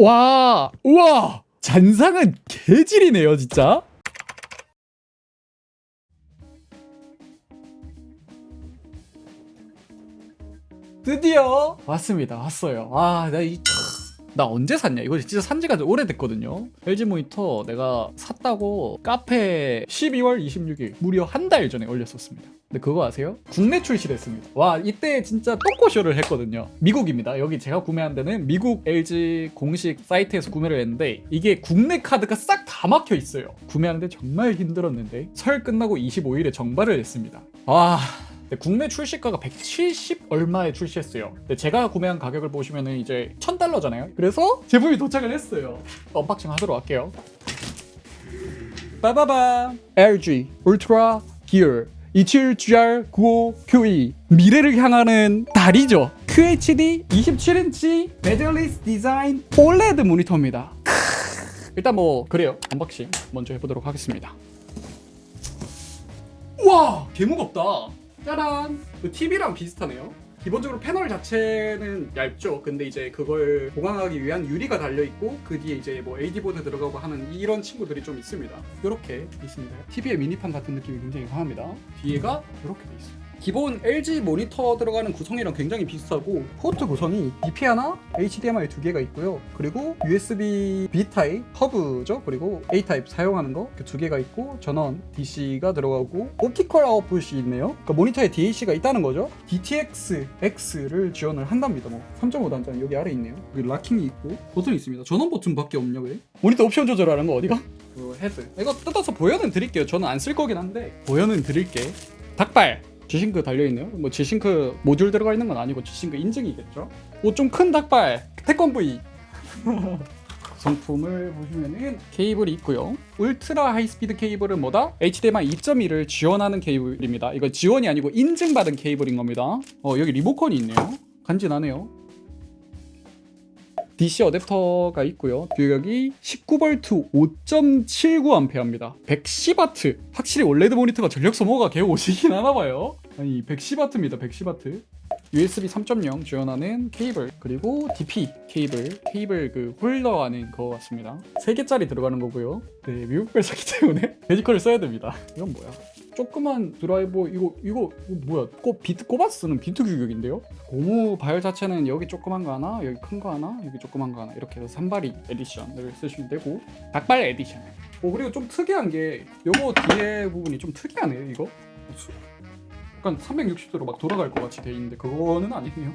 와, 우와, 잔상은 개질이네요, 진짜. 드디어 왔습니다. 왔어요. 아, 나 이. 나 언제 샀냐? 이거 진짜 산 지가 오래됐거든요. LG 모니터 내가 샀다고 카페 12월 26일 무려 한 달 전에 올렸었습니다. 근데 그거 아세요? 국내 출시됐습니다. 와 이때 진짜 똥꼬쇼를 했거든요. 미국입니다. 여기 제가 구매한 데는 미국 LG 공식 사이트에서 구매를 했는데 이게 국내 카드가 싹 다 막혀 있어요. 구매하는데 정말 힘들었는데 설 끝나고 25일에 정발을 했습니다. 와 네, 국내 출시가가 170 얼마에 출시했어요. 근데 제가 구매한 가격을 보시면 은 이제 1000달러잖아요. 그래서 제품이 도착을 했어요. unboxing 하도록 할게요. 빠바바 LG 울트라 기어 27GR95QE 미래를 향하는 달이죠. QHD 27인치 bezelless 디자인 OLED 모니터입니다. 일단 뭐 그래요. unboxing 먼저 해보도록 하겠습니다. 와 개무겁다. 짜란! 그 TV랑 비슷하네요. 기본적으로 패널 자체는 얇죠. 근데 이제 그걸 보강하기 위한 유리가 달려 있고 그 뒤에 이제 뭐 AD 보드 들어가고 하는 이런 친구들이 좀 있습니다. 이렇게 있습니다. TV의 미니판 같은 느낌이 굉장히 강합니다. 뒤에가 이렇게 돼 있어요. 기본 LG 모니터 들어가는 구성이랑 굉장히 비슷하고 포트 구성이 DP 하나, HDMI 두 개가 있고요. 그리고 USB B 타입 허브죠. 그리고 A 타입 사용하는 거 두 개가 있고 전원 DC가 들어가고 optical output이 있네요. 그러니까 모니터에 DAC가 있다는 거죠. DTS X를 지원을 한답니다. 뭐 3.5 단자는 여기 아래 있네요. 여기 locking이 있고 버튼이 있습니다. 전원 버튼 밖에 없냐 왜? 모니터 옵션 조절하는 거 어디가? 그 헤드. 이거 뜯어서 보여는 드릴게요. 저는 안 쓸 거긴 한데 보여는 드릴게. 닭발. G-Sync 달려있네요. 뭐 G-Sync 모듈 들어가 있는 건 아니고 G-Sync 인증이겠죠. 오 좀 큰 닭발 태권브이 구성품을 보시면은 케이블이 있고요. Ultra High Speed 케이블은 뭐다? HDMI 2.1을 지원하는 케이블입니다. 이거 지원이 아니고 인증받은 케이블인 겁니다. 어 여기 리모컨이 있네요. 간지나네요. DC 어댑터가 있고요. 규격이 19V 5.79A입니다. 110W. 확실히 올레드 모니터가 전력 소모가 개 오지긴 하나 봐요. 아니 110W입니다. 110W. USB 3.0 지원하는 케이블 그리고 DP 케이블 케이블 그 홀더 안에 거 같습니다. 3개짜리 들어가는 거고요. 네 미국 회사기 때문에 돼지코를 써야 됩니다. 이건 뭐야? 조그만 드라이버 이거 이거, 이거 뭐야? 꼭 비트 꼽아서 쓰는 비트 규격인데요? 고무 배열 자체는 여기 조그만 거 하나 여기 큰 거 하나 여기 조그만 거 하나. 이렇게 해서 삼발이 edition을 쓰시면 되고. 닭발 에디션. 오 그리고 좀 특이한 게 요거 뒤에 부분이 좀 특이하네요 이거 약간 360도로 막 돌아갈 것 같이 돼 있는데 그거는 아니네요.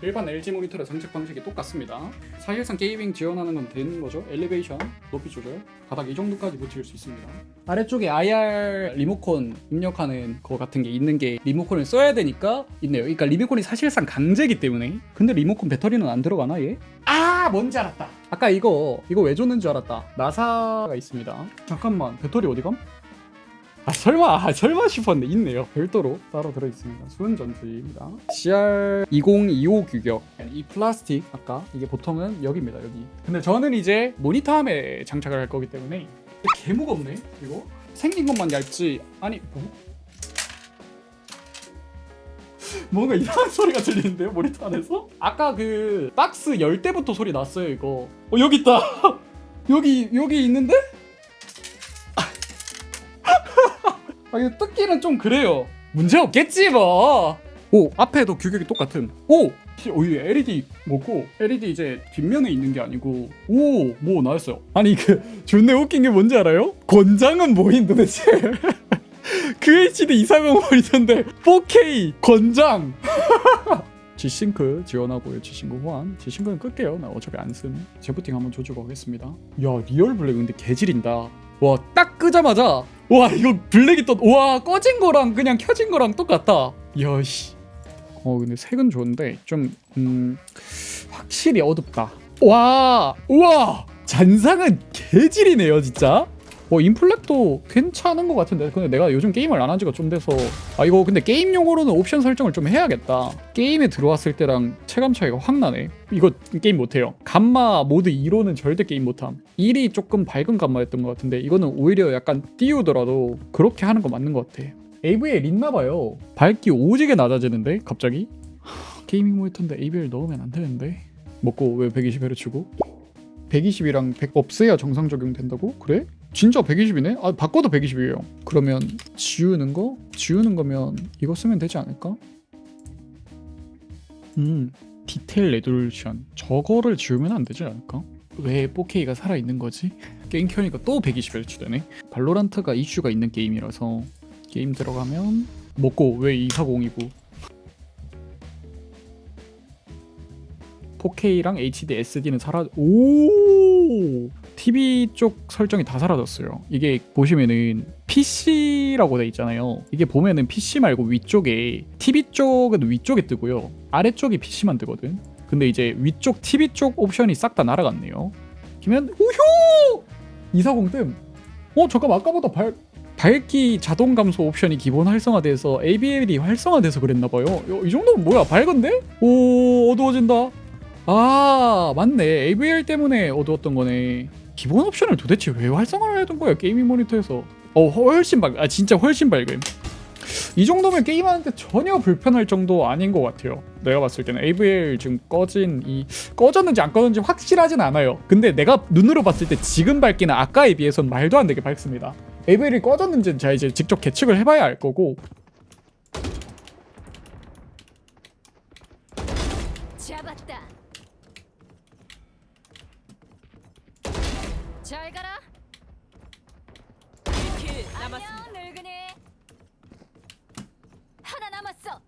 일반 LG 모니터의 장착 방식이 똑같습니다. 사실상 gaming 지원하는 건 되는 거죠. elevation, 높이 조절, 바닥 이 정도까지 붙일 수 있습니다. 아래쪽에 IR 리모컨 입력하는 거 같은 게 있는 게 리모컨을 써야 되니까 있네요. 그러니까 리모컨이 사실상 강제기 때문에. 근데 리모컨 배터리는 안 들어가나 얘? 아 뭔지 알았다. 아까 이거 이거 왜 줬는 줄 알았다. 나사가 있습니다. 잠깐만 배터리 어디 감? 아 설마 아, 설마 싶었는데 있네요. 별도로 따로 들어있습니다. 수은 전지입니다. CR2025 규격. 이 플라스틱 아까 이게 보통은 여기입니다 여기. 근데 저는 이제 모니터암에 장착을 할 거기 때문에 개 무겁네 이거. 생긴 것만 얇지. 아니 뭐? 뭔가 이상한 소리가 들리는데요 모니터 안에서? 아까 그 박스 열 때부터 소리 났어요 이거. 어 여기 있다. 여기 여기 있는데? 아 뜯기는 좀 그래요 문제 없겠지 뭐. 오 앞에도 규격이 똑같은. 오. 오이 LED 뭐고 LED 이제 뒷면에 있는 게 아니고 오 뭐 나왔어요. 아니 그 존내 웃긴 게 뭔지 알아요? 권장은 뭐인 도대체? QHD 240 모니터인데 4K 권장. G-Sync 지원하고요. G-Sync 호환. G-Sync는 끌게요. 나 어차피 안 쓴. 재부팅 한번 줘주고 하겠습니다. 야 real black 근데 개질인다. 와 딱 끄자마자 와 이거 블랙이 또와 꺼진 거랑 그냥 켜진 거랑 똑같다 야씨. 어 근데 색은 좋은데 좀 음, 확실히 어둡다. 와 우와! 잔상은 개질이네요 진짜 어 input lag도 괜찮은 것 같은데. 근데 내가 요즘 게임을 안 한 지가 좀 돼서. 아 이거 근데 게임용으로는 옵션 설정을 좀 해야겠다. 게임에 들어왔을 때랑 체감 차이가 확 나네. 이거 게임 못해요. 감마 모드 2로는 절대 게임 못함. 1이 조금 밝은 감마였던 것 같은데 이거는 오히려 약간 띄우더라도 그렇게 하는 거 맞는 것 같아. ABL 있나봐요. 밝기 오지게 낮아지는데 갑자기? gaming 모니터인데 ABL 넣으면 안 되는데? 뭐고 왜 120Hz고? 120이랑 100 없애야 정상 적용된다고? 그래? 진짜 120이네? 아 바꿔도 120이에요 그러면 지우는 거? 지우는 거면 이거 쓰면 되지 않을까? 음 detailed resolution 저거를 지우면 안 되지 않을까? 왜 4K가 살아있는 거지? 게임 켜니까 또 120Hz 되네 발로란트가 이슈가 있는 게임이라서 게임 들어가면 뭐고 왜 240이고 4K랑 HD, SD는 사라 오 TV 쪽 설정이 다 사라졌어요. 이게 보시면은 PC라고 돼 있잖아요. 이게 보면은 PC 말고 위쪽에 TV 쪽은 위쪽에 뜨고요. 아래쪽이 PC만 뜨거든. 근데 이제 위쪽 TV 쪽 옵션이 싹 다 날아갔네요. 그러면 우효 240 뜸. 어 잠깐 아까보다 발 밝기 자동 감소 옵션이 기본 활성화돼서 ABL이 활성화돼서 그랬나봐요. 이 정도면 뭐야 밝은데? 오 어두워진다. 아 맞네 AVR 때문에 어두웠던 거네 기본 옵션을 도대체 왜 활성화를 해둔 거야 게이밍 모니터에서? 어 훨씬 밝아 진짜 훨씬 밝음. 이 정도면 게임하는데 전혀 불편할 정도 아닌 것 같아요. 내가 봤을 때는 AVR 지금 꺼진 이 꺼졌는지 안 꺼졌는지 확실하진 않아요. 근데 내가 눈으로 봤을 때 지금 밝기는 아까에 비해서는 말도 안 되게 밝습니다. AVR이 꺼졌는지는 제가 이제 직접 계측을 해봐야 알 거고 잡았다. 잘 가라. 1킬 남았습니다. 안녕 늙은이. 하나 남았어.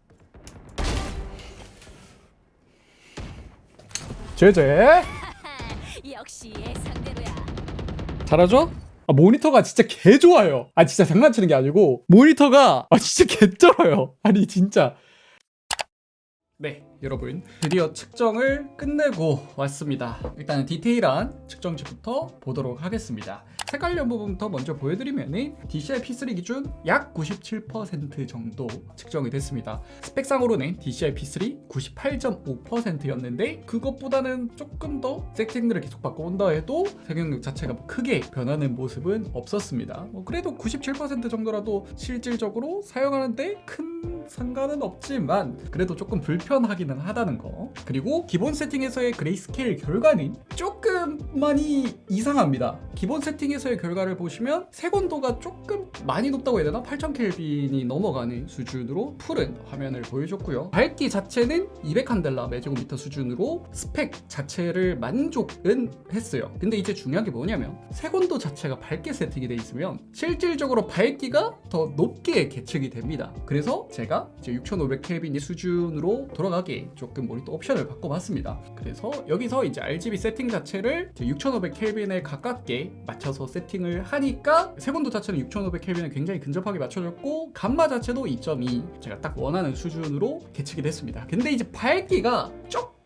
제제 역시 예상대로야. 잘하죠? 아, 모니터가 진짜 개 좋아요. 아 진짜 장난치는 게 아니고 모니터가 아 진짜 개 쩔어요. 아니 진짜. 네 여러분 드디어 측정을 끝내고 왔습니다. 일단 디테일한 측정치부터 보도록 하겠습니다. 색깔 연부분부터 먼저 보여드리면은 DCI P3 기준 약 97% 정도 측정이 됐습니다. 스펙상으로는 DCI P3 98.5%였는데 그것보다는 조금 더 세팅들을 계속 바꿔온다 해도 색용력 자체가 뭐 크게 변하는 모습은 없었습니다. 뭐 그래도 97% 정도라도 실질적으로 사용하는데 큰 상관은 없지만 그래도 조금 불편하기는 하다는 거. 그리고 기본 세팅에서의 grayscale 결과는 조금 많이 이상합니다. 기본 세팅에서의 결과를 보시면 색온도가 조금 많이 높다고 해야 되나? 8000켈빈이 넘어가는 수준으로 푸른 화면을 보여줬고요. 밝기 자체는 200칸델라 매제곱미터 수준으로 스펙 자체를 만족은 했어요. 근데 이제 중요한 게 뭐냐면 색온도 자체가 밝게 세팅이 돼 있으면 실질적으로 밝기가 더 높게 계측이 됩니다. 그래서 제가 이제 6500켈빈 수준으로 돌아가게 조금 모니터 옵션을 바꿔봤습니다. 그래서 여기서 이제 RGB 세팅 자체를 6500켈빈에 가깝게 맞춰서 세팅을 하니까 색온도 자체는 6500켈빈에 굉장히 근접하게 맞춰졌고 감마 자체도 2.2 제가 딱 원하는 수준으로 계측이 됐습니다. 근데 이제 밝기가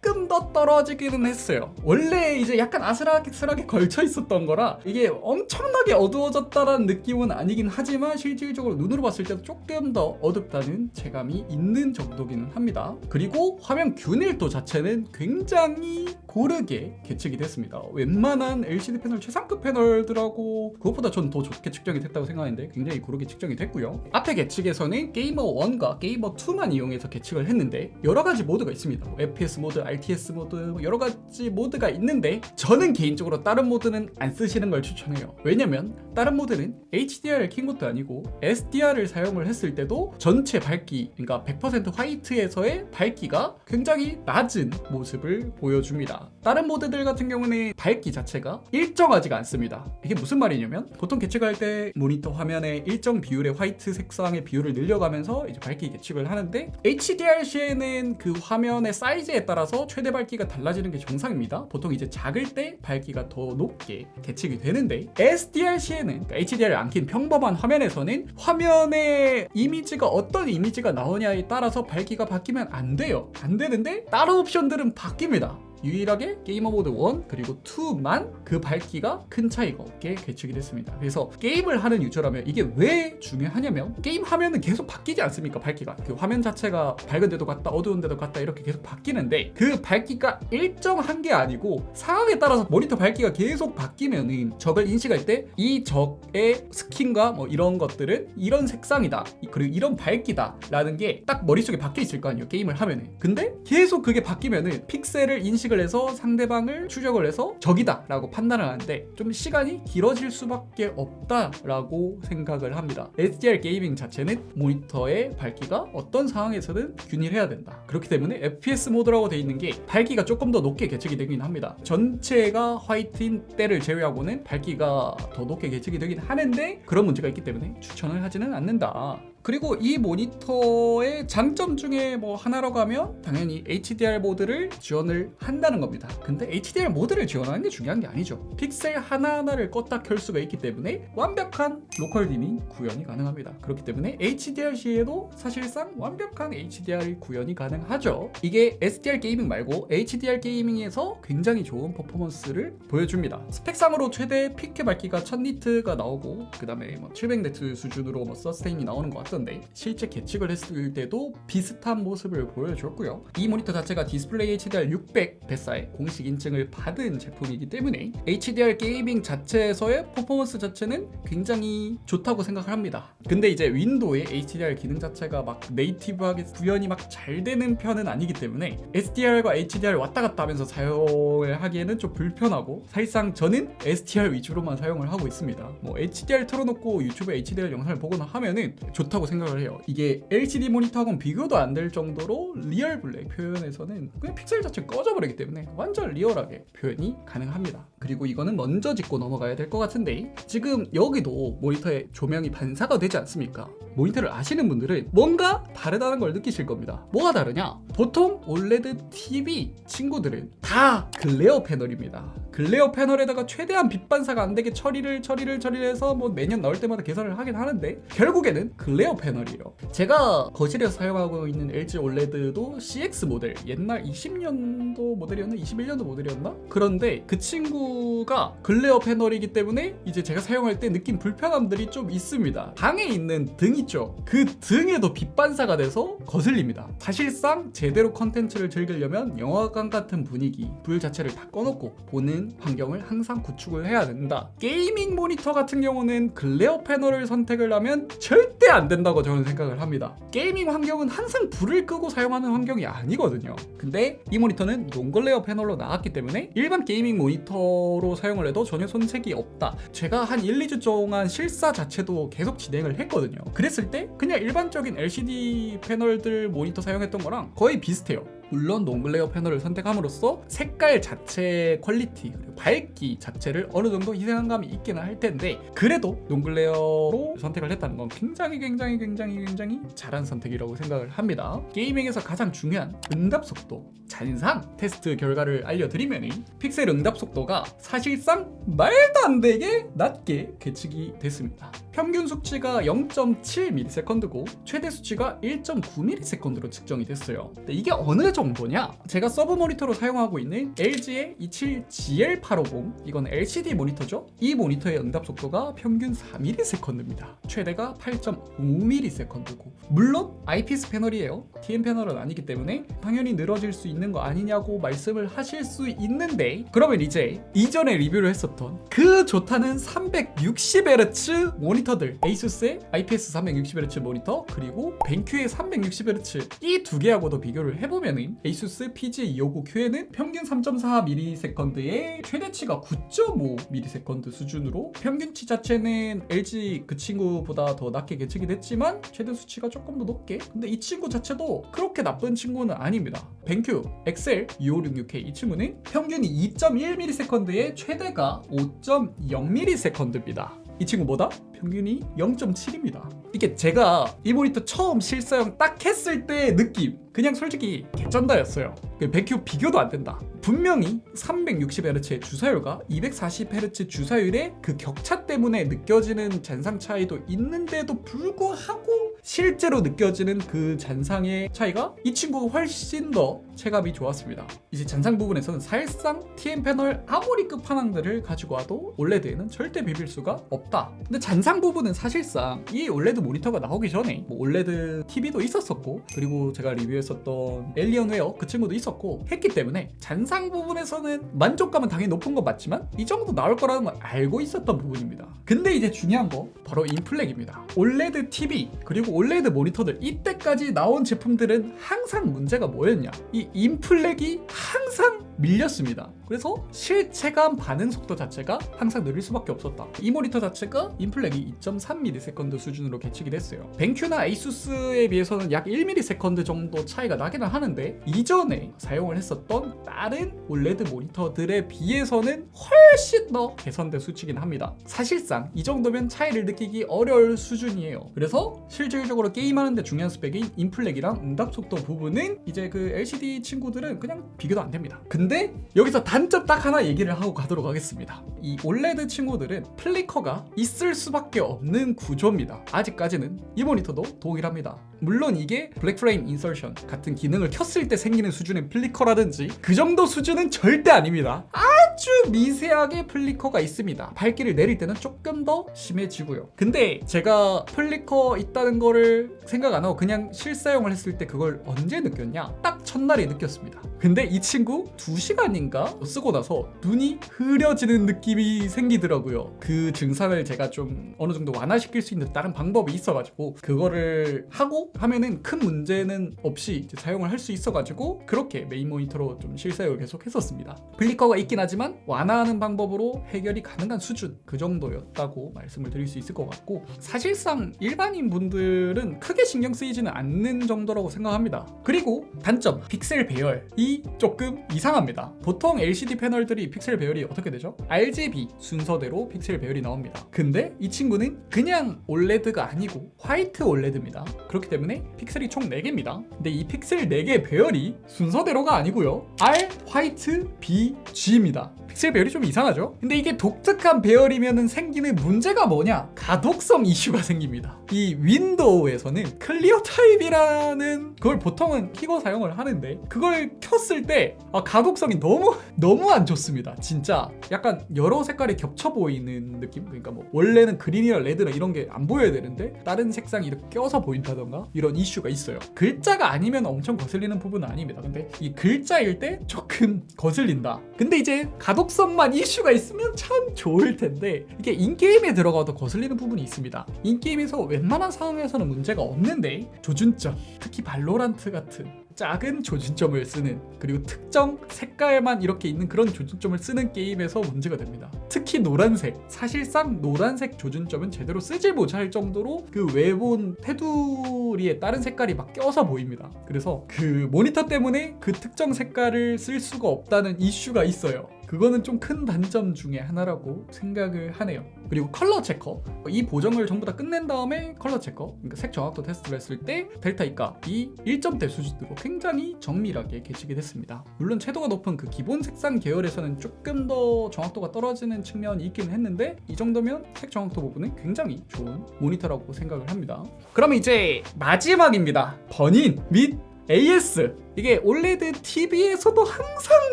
조금 더 떨어지기는 했어요. 원래 이제 약간 아슬아슬하게 걸쳐 있었던 거라 이게 엄청나게 어두워졌다라는 느낌은 아니긴 하지만 실질적으로 눈으로 봤을 때도 조금 더 어둡다는 체감이 있는 정도기는 합니다. 그리고 화면 균일도 자체는 굉장히 고르게 계측이 됐습니다. 웬만한 LCD 패널 최상급 패널들하고 그것보다 전 더 좋게 측정이 됐다고 생각하는데 굉장히 고르게 측정이 됐고요. 앞에 계측에서는 게이머 1과 게이머 2만 이용해서 계측을 했는데 여러 가지 모드가 있습니다. 뭐 FPS 모드, RTS 모드 뭐 여러 가지 모드가 있는데 저는 개인적으로 다른 모드는 안 쓰시는 걸 추천해요. 왜냐면 다른 모드는 HDR을 킨 것도 아니고 SDR을 사용을 했을 때도 전체 밝기 그러니까 100% 화이트에서의 밝기가 굉장히 낮은 모습을 보여줍니다. 다른 모드들 같은 경우는 밝기 자체가 일정하지가 않습니다. 이게 무슨 말이냐면 보통 계측할 때 모니터 화면에 일정 비율의 화이트 색상의 비율을 늘려가면서 이제 밝기 계측을 하는데 HDR 시에는 그 화면의 사이즈에 따라서 최대 밝기가 달라지는 게 정상입니다. 보통 이제 작을 때 밝기가 더 높게 계측이 되는데 SDR 시에는 그러니까 HDR을 안 킨 평범한 화면에서는 화면의 이미지가 어떤 이미지가 나오냐에 따라서 밝기가 바뀌면 안 돼요. 안 되는데 다른 옵션들은 바뀝니다. 유일하게 게이머 모드 1 그리고 2만 그 밝기가 큰 차이가 없게 계측이 됐습니다. 그래서 게임을 하는 유저라면 이게 왜 중요하냐면 게임 화면은 계속 바뀌지 않습니까? 밝기가 그 화면 자체가 밝은 데도 갔다 어두운 데도 갔다 이렇게 계속 바뀌는데 그 밝기가 일정한 게 아니고 상황에 따라서 모니터 밝기가 계속 바뀌면은 적을 인식할 때 이 적의 스킨과 뭐 이런 것들은 이런 색상이다 그리고 이런 밝기다 라는 게 딱 머릿속에 박혀 있을 거 아니에요 게임을 하면은 근데 계속 그게 바뀌면은 픽셀을 인식을 인식을 해서 상대방을 추적을 해서 적이다 라고 판단을 하는데 좀 시간이 길어질 수밖에 없다 라고 생각을 합니다. SDR gaming 자체는 모니터의 밝기가 어떤 상황에서든 균일해야 된다. 그렇기 때문에 FPS 모드라고 되어 있는 게 밝기가 조금 더 높게 계측이 되긴 합니다. 전체가 화이트인 때를 제외하고는 밝기가 더 높게 계측이 되긴 하는데 그런 문제가 있기 때문에 추천을 하지는 않는다 그리고 이 모니터의 장점 중에 뭐 하나라고 하면 당연히 HDR 모드를 지원을 한다는 겁니다. 근데 HDR 모드를 지원하는 게 중요한 게 아니죠. 픽셀 하나하나를 껐다 켤 수가 있기 때문에 완벽한 local dimming 구현이 가능합니다. 그렇기 때문에 HDR 시에도 사실상 완벽한 HDR 구현이 가능하죠. 이게 SDR 게이밍 말고 HDR 게이밍에서 굉장히 좋은 퍼포먼스를 보여줍니다. 스펙상으로 최대 peak 밝기가 1000니트가 나오고 그 다음에 뭐 700니트 수준으로 뭐 sustain이 나오는 것 같 던데 실제 계측을 했을 때도 비슷한 모습을 보여줬고요. 이 모니터 자체가 DisplayHDR 600 VESA의 공식 인증을 받은 제품이기 때문에 HDR gaming 자체에서의 퍼포먼스 자체는 굉장히 좋다고 생각을 합니다. 근데 이제 윈도우의 HDR 기능 자체가 막 native하게 구현이 막 잘 되는 편은 아니기 때문에 SDR과 HDR 왔다 갔다 하면서 사용을 하기에는 좀 불편하고 사실상 저는 SDR 위주로만 사용을 하고 있습니다. 뭐 HDR 틀어놓고 유튜브에 HDR 영상을 보거나 하면은 좋다고 생각을 해요. 이게 LCD 모니터하고는 비교도 안 될 정도로 real black 표현에서는 그냥 픽셀 자체 꺼져버리기 때문에 완전 리얼하게 표현이 가능합니다. 그리고 이거는 먼저 짚고 넘어가야 될 것 같은데 지금 여기도 모니터에 조명이 반사가 되지 않습니까? 모니터를 아시는 분들은 뭔가 다르다는 걸 느끼실 겁니다. 뭐가 다르냐? 보통 OLED TV 친구들은 다 glare 패널입니다. glare 패널에다가 최대한 빛 반사가 안 되게 처리를 처리를 처리를 해서 뭐 매년 나올 때마다 개선을 하긴 하는데 결국에는 glare 패널이에요. 제가 거실에서 사용하고 있는 LG OLED도 CX 모델 옛날 20년도 모델이었나 21년도 모델이었나 그런데 그 친구가 glare 패널이기 때문에 이제 제가 사용할 때 느낀 불편함들이 좀 있습니다. 방에 있는 등 있죠. 그 등에도 빛 반사가 돼서 거슬립니다. 사실상 제대로 컨텐츠를 즐기려면 영화관 같은 분위기 불 자체를 다 꺼놓고 보는 환경을 항상 구축을 해야 된다. gaming 모니터 같은 경우는 glare 패널을 선택을 하면 절대 안 된다고 저는 생각을 합니다. gaming 환경은 항상 불을 끄고 사용하는 환경이 아니거든요. 근데 이 모니터는 non-glare 패널로 나왔기 때문에 일반 gaming 모니터로 사용을 해도 전혀 손색이 없다. 제가 한 1, 2주 동안 실사 자체도 계속 진행을 했거든요. 그랬을 때 그냥 일반적인 LCD 패널들 모니터 사용했던 거랑 거의 비슷해요. 물론 non-glare 패널을 선택함으로써 색깔 자체 quality 그리고 밝기 자체를 어느 정도 희생한 감이 있기는 할 텐데 그래도 non-glare로 선택을 했다는 건 굉장히 굉장히 굉장히 굉장히 잘한 선택이라고 생각을 합니다. gaming에서 가장 중요한 응답 속도 잔상 테스트 결과를 알려드리면 픽셀 응답 속도가 사실상 말도 안 되게 낮게 계측이 됐습니다 평균 수치가 0.7ms고 최대 수치가 1.9ms로 측정이 됐어요 근데 이게 어느 정도냐? 제가 서브 모니터로 사용하고 있는 LG의 27GL850 이건 LCD 모니터죠? 이 모니터의 응답 속도가 평균 4ms입니다 최대가 8.5ms고 물론 IPS 패널이에요 TN 패널은 아니기 때문에 당연히 늘어질 수 있는 거 아니냐고 말씀을 하실 수 있는데 그러면 이제 이전에 리뷰를 했었던 그 좋다는 360Hz 모니터 들. 에이수스의 IPS 360Hz 모니터 그리고 벤큐의 360Hz 이 두 개하고도 비교를 해보면은 에이수스 PG259Q에는 평균 3.4ms의 최대치가 9.5ms 수준으로 평균치 자체는 LG 그 친구보다 더 낮게 계측이 됐지만 최대 수치가 조금 더 높게. 근데 이 친구 자체도 그렇게 나쁜 친구는 아닙니다. 벤큐 XL 2566K 이 친구는 평균이 2.1ms의 최대가 5.0ms입니다 이 친구보다 평균이 0.7입니다. 이게 제가 이 모니터 처음 실사용 딱 했을 때 느낌 그냥 솔직히 개쩐다였어요. 그 백큐 비교도 안 된다. 분명히 360Hz의 주사율과 240Hz 주사율의 그 격차 때문에 느껴지는 잔상 차이도 있는데도 불구하고 실제로 느껴지는 그 잔상의 차이가 이 친구가 훨씬 더 체감이 좋았습니다. 이제 잔상 부분에서는 사실상 TN 패널 아무리 끝판왕들을 가지고 와도 OLED에는 절대 비빌 수가 없다. 근데 잔상 부분은 사실상 이 OLED 모니터가 나오기 전에 뭐 OLED TV도 있었었고 그리고 제가 리뷰했었던 엘리언웨어 그 친구도 있었고 했기 때문에 잔상 부분에서는 만족감은 당연히 높은 건 맞지만 이 정도 나올 거라는 걸 알고 있었던 부분입니다. 근데 이제 중요한 거 바로 input lag입니다. OLED TV 그리고 OLED 모니터들 이때까지 나온 제품들은 항상 문제가 뭐였냐? 이 input lag이 항상 밀렸습니다. 그래서 실체감 반응 속도 자체가 항상 느릴 수밖에 없었다. 이 모니터 자체가 인플렉이 2.3ms 수준으로 계측이 됐어요. 벤큐나 에이수스에 비해서는 약 1ms 정도 차이가 나기는 하는데 이전에 사용을 했었던 다른 OLED 모니터들에 비해서는 훨씬 더 개선된 수치긴 합니다. 사실상 이 정도면 차이를 느끼기 어려울 수준이에요. 그래서 실질적으로 게임하는데 중요한 스펙인 input lag이랑 응답 속도 부분은 이제 그 LCD 친구들은 그냥 비교도 안 됩니다. 근데 여기서 단점 딱 하나 얘기를 하고 가도록 하겠습니다. 이 OLED 친구들은 flicker가 있을 수밖에 없는 구조입니다. 아직까지는 이 모니터도 동일합니다. 물론 이게 black frame insertion 같은 기능을 켰을 때 생기는 수준의 flicker라든지 그 정도 수준은 절대 아닙니다. 아주 미세하게 flicker가 있습니다. 밝기를 내릴 때는 조금 더 심해지고요. 근데 제가 flicker 있다는 거를 생각 안 하고 그냥 실사용을 했을 때 그걸 언제 느꼈냐? 딱 첫날에 느꼈습니다. 근데 이 친구 2시간인가 쓰고 나서 눈이 흐려지는 느낌이 생기더라고요. 그 증상을 제가 좀 어느 정도 완화시킬 수 있는 다른 방법이 있어가지고 그거를 하고 하면은 큰 문제는 없이 사용을 할 수 있어가지고 그렇게 메인 모니터로 좀 실사용을 계속 했었습니다. flicker가 있긴 하지만 완화하는 방법으로 해결이 가능한 수준 그 정도였다고 말씀을 드릴 수 있을 것 같고 사실상 일반인 분들은 크게 신경 쓰이지는 않는 정도라고 생각합니다. 그리고 단점 픽셀 배열 이 조금 이상합니다. 보통 LCD 패널들이 픽셀 배열이 어떻게 되죠? RGB 순서대로 픽셀 배열이 나옵니다. 근데 이 친구는 그냥 OLED가 아니고 white OLED입니다. 그렇기 때문에 픽셀이 총 4개입니다. 근데 이 픽셀 4개 배열이 순서대로가 아니고요. R, white, B, G입니다. 픽셀 배열이 좀 이상하죠? 근데 이게 독특한 배열이면 생기는 문제가 뭐냐? 가독성 이슈가 생깁니다. 이 윈도우에서는 ClearType이라는 그걸 보통은 키고 사용을 하는데 그걸 켰을 때 아, 가독성이 너무 너무 안 좋습니다. 진짜 약간 여러 색깔이 겹쳐 보이는 느낌? 그러니까 뭐 원래는 green이나 red나 이런 게 안 보여야 되는데 다른 색상이 이렇게 껴서 보인다던가 이런 이슈가 있어요. 글자가 아니면 엄청 거슬리는 부분은 아닙니다. 근데 이 글자일 때 조금 거슬린다. 근데 이제 가독성만 이슈가 있으면 참 좋을 텐데 이게 in-game에 들어가도 거슬리는 부분이 있습니다. in-game에서 웬만한 상황에서는 문제가 없는데 조준점, 특히 발로란트 같은 작은 조준점을 쓰는 그리고 특정 색깔만 이렇게 있는 그런 조준점을 쓰는 게임에서 문제가 됩니다. 특히 노란색 사실상 노란색 조준점은 제대로 쓰지 못할 정도로 그 외부 테두리에 다른 색깔이 막 껴서 보입니다. 그래서 그 모니터 때문에 그 특정 색깔을 쓸 수가 없다는 이슈가 있어요. 그거는 좀 큰 단점 중에 하나라고 생각을 하네요. 그리고 color checker 이 보정을 전부 다 끝낸 다음에 color checker 그러니까 색 정확도 테스트를 했을 때 delta E가 이 1점대 수준으로 굉장히 정밀하게 계측이 됐습니다. 물론 채도가 높은 그 기본 색상 계열에서는 조금 더 정확도가 떨어지는 측면이 있긴 했는데 이 정도면 색 정확도 부분은 굉장히 좋은 모니터라고 생각을 합니다. 그러면 이제 마지막입니다. burn-in 및 AS 이게 OLED TV에서도 항상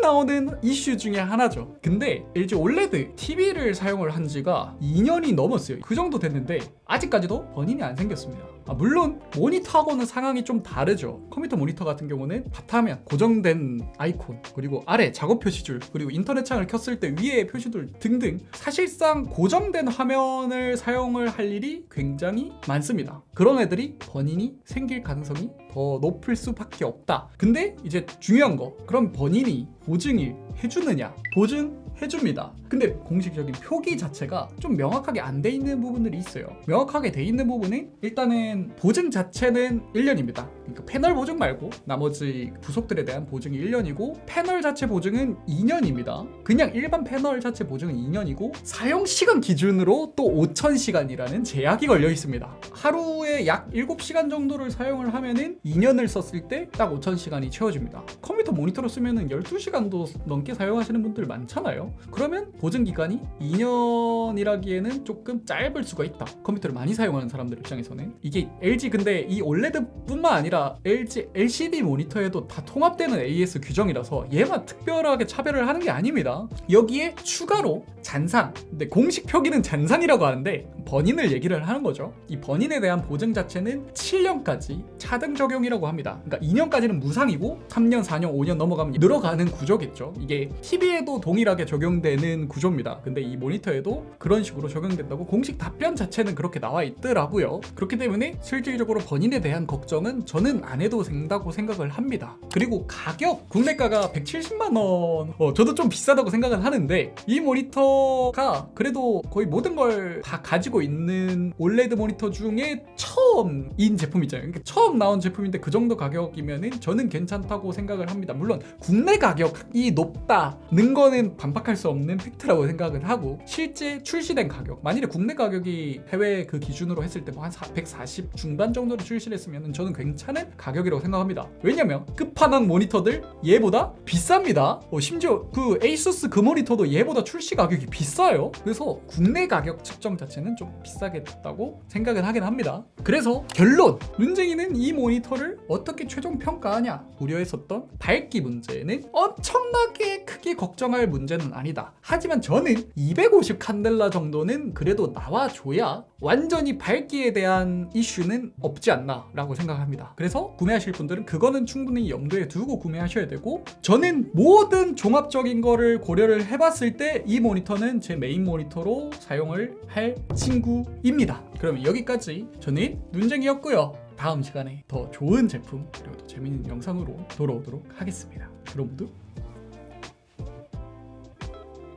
나오는 이슈 중에 하나죠. 근데 LG OLED TV를 사용을 한 지가 2년이 넘었어요. 그 정도 됐는데 아직까지도 burn-in이 안 생겼습니다. 아, 물론 모니터하고는 상황이 좀 다르죠. 컴퓨터 모니터 같은 경우는 바탕화면 고정된 아이콘 그리고 아래 작업 표시줄 그리고 인터넷 창을 켰을 때 위에 표시들 등등 사실상 고정된 화면을 사용을 할 일이 굉장히 많습니다. 그런 애들이 burn-in이 생길 가능성이 더 높을 수밖에 없다. 근데 이제 중요한 거 그럼 burn-in이 보증을 해주느냐? 보증 해줍니다. 근데 공식적인 표기 자체가 좀 명확하게 안 돼 있는 부분들이 있어요. 명확하게 돼 있는 부분은 일단은 보증 자체는 1년입니다. 그러니까 패널 보증 말고 나머지 부속들에 대한 보증이 1년이고 패널 자체 보증은 2년입니다. 그냥 일반 패널 자체 보증은 2년이고 사용 시간 기준으로 또 5,000시간이라는 제약이 걸려 있습니다. 하루에 약 7시간 정도를 사용을 하면은 2년을 썼을 때 딱 5,000시간이 채워집니다. 컴퓨터 모니터로 쓰면은 12시간도 넘게 사용하시는 분들 많잖아요. 그러면 보증 기간이 2년이라기에는 조금 짧을 수가 있다. 컴퓨터를 많이 사용하는 사람들 입장에서는 이게 LG 근데 이 OLED뿐만 아니라 LG LCD 모니터에도 다 통합되는 AS 규정이라서 얘만 특별하게 차별을 하는 게 아닙니다. 여기에 추가로 잔상. 근데 공식 표기는 잔상이라고 하는데 번인을 얘기를 하는 거죠. 이 번인에 대한 보증 자체는 7년까지 차등 적용이라고 합니다. 그러니까 2년까지는 무상이고 3년, 4년, 5년 넘어가면 늘어가는 구조겠죠. 이게 TV에도 동일하게 적용 되는 구조입니다. 근데 이 모니터에도 그런 식으로 적용된다고 공식 답변 자체는 그렇게 나와 있더라고요. 그렇기 때문에 실질적으로 번인에 대한 걱정은 전 저는 안 해도 된다고 생각을 합니다. 그리고 가격 국내가가 170만 원. 어, 저도 좀 비싸다고 생각은 하는데 이 모니터가 그래도 거의 모든 걸 다 가지고 있는 올레드 모니터 중에 처음인 제품이잖아요. 그러니까 처음 나온 제품인데 그 정도 가격이면은 저는 괜찮다고 생각을 합니다. 물론 국내 가격이 높다는 거는 반박할 수 없는 팩트라고 생각을 하고 실제 출시된 가격 만일에 국내 가격이 해외 그 기준으로 했을 때 뭐 한 140 중반 정도로 출시를 했으면 저는 괜찮은 가격이라고 생각합니다. 왜냐면 끝판왕 모니터들 얘보다 비쌉니다. 어, 심지어 그 ASUS 그 모니터도 얘보다 출시 가격이 비싸요. 그래서 국내 가격 측정 자체는 좀 비싸겠다고 생각을 하긴 합니다. 그래서 결론 눈쟁이는 이 모니터를 어떻게 최종 평가하냐 우려했었던 밝기 문제는 엄청나게 크게 걱정할 문제는 아니다. 하지만 저는 250 칸델라 정도는 그래도 나와줘야 완전히 밝기에 대한 이슈는 없지 않나 라고 생각합니다. 그래서 구매하실 분들은 그거는 충분히 염두에 두고 구매하셔야 되고 저는 모든 종합적인 거를 고려를 해봤을 때 이 모니터는 제 메인 모니터로 사용을 할 친구입니다. 그러면 여기까지 저는 눈쟁이였고요. 다음 시간에 더 좋은 제품 그리고 더 재밌는 영상으로 돌아오도록 하겠습니다. 모두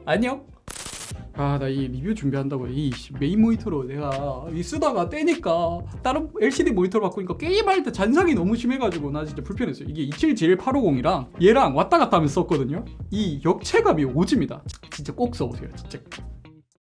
안녕. 아 나 이 리뷰 준비한다고 이 씨, 메인 모니터로 내가 이 쓰다가 떼니까 다른 LCD 모니터로 바꾸니까 게임할 때 잔상이 너무 심해가지고 나 진짜 불편했어요. 이게 277-850이랑 얘랑 왔다 갔다 하면서 썼거든요. 이 역체감이 오집니다. 진짜 꼭 써보세요. 진짜